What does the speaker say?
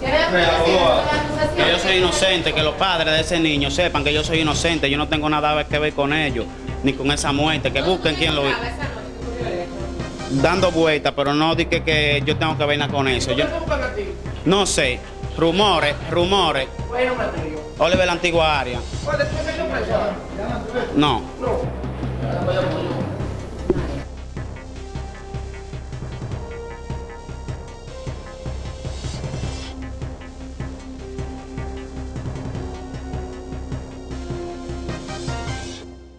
Que. Que yo soy inocente, que los padres de ese niño sepan que yo soy inocente, yo no tengo nada que ver con ellos, ni con esa muerte, que busquen quién lo hizo. Dando vueltas, pero no di que, que yo tengo que ver con eso. Yo no sé, rumores, rumores. Oliver la antigua área. No.